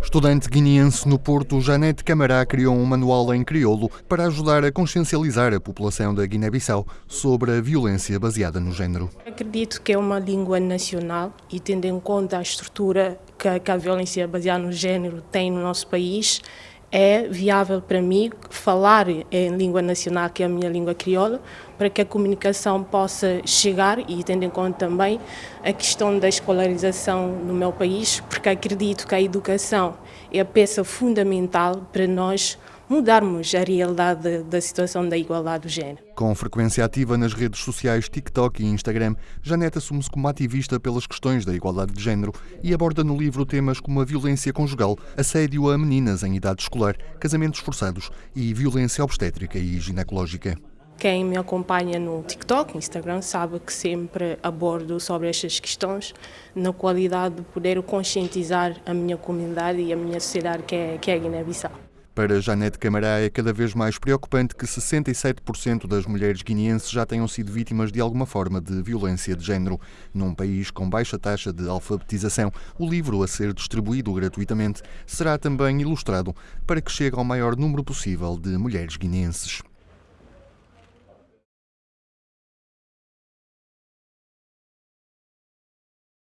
Estudante guineense no Porto, Janete Camará criou um manual em crioulo para ajudar a consciencializar a população da Guiné-Bissau sobre a violência baseada no género. Acredito que é uma língua nacional e tendo em conta a estrutura que, a violência baseada no género tem no nosso país, é viável para mim falar em língua nacional, que é a minha língua crioula, para que a comunicação possa chegar e tendo em conta também a questão da escolarização no meu país, porque acredito que a educação é a peça fundamental para nós mudarmos a realidade da situação da igualdade do género. Com frequência ativa nas redes sociais TikTok e Instagram, Janete assume-se como ativista pelas questões da igualdade de género e aborda no livro temas como a violência conjugal, assédio a meninas em idade escolar, casamentos forçados e violência obstétrica e ginecológica. Quem me acompanha no TikTok, Instagram, sabe que sempre abordo sobre estas questões na qualidade de poder conscientizar a minha comunidade e a minha sociedade que é, que é a Guiné-Bissau. Para Janete Camará é cada vez mais preocupante que 67% das mulheres guineenses já tenham sido vítimas de alguma forma de violência de género. Num país com baixa taxa de alfabetização, o livro a ser distribuído gratuitamente será também ilustrado para que chegue ao maior número possível de mulheres guineenses.